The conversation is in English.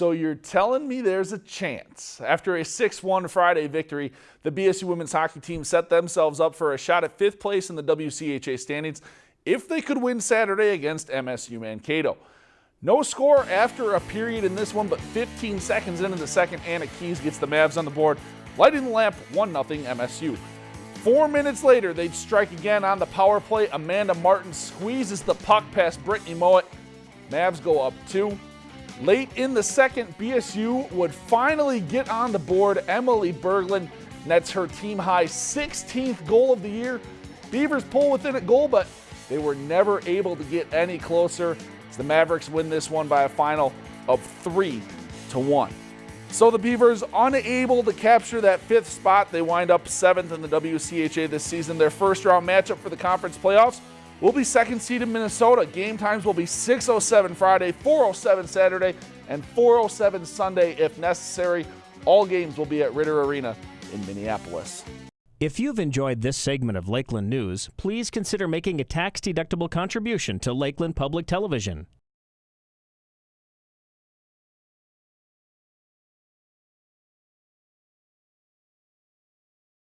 So you're telling me there's a chance. After a 6-1 Friday victory, the BSU women's hockey team set themselves up for a shot at fifth place in the WCHA standings if they could win Saturday against MSU Mankato. No score after a period in this one, but 15 seconds into the second, Anna Keys gets the Mavs on the board, lighting the lamp 1-0 MSU. Four minutes later, they'd strike again on the power play. Amanda Martin squeezes the puck past Brittany Mowat. Mavs go up two. Late in the second, BSU would finally get on the board. Emily Berglund nets her team high 16th goal of the year. Beavers pull within a goal, but they were never able to get any closer the Mavericks win this one by a final of three to one. So the Beavers unable to capture that fifth spot. They wind up seventh in the WCHA this season. Their first round matchup for the conference playoffs We'll be second seed in Minnesota. Game times will be 6.07 Friday, 4.07 Saturday, and 4.07 Sunday if necessary. All games will be at Ridder Arena in Minneapolis. If you've enjoyed this segment of Lakeland News, please consider making a tax-deductible contribution to Lakeland Public Television.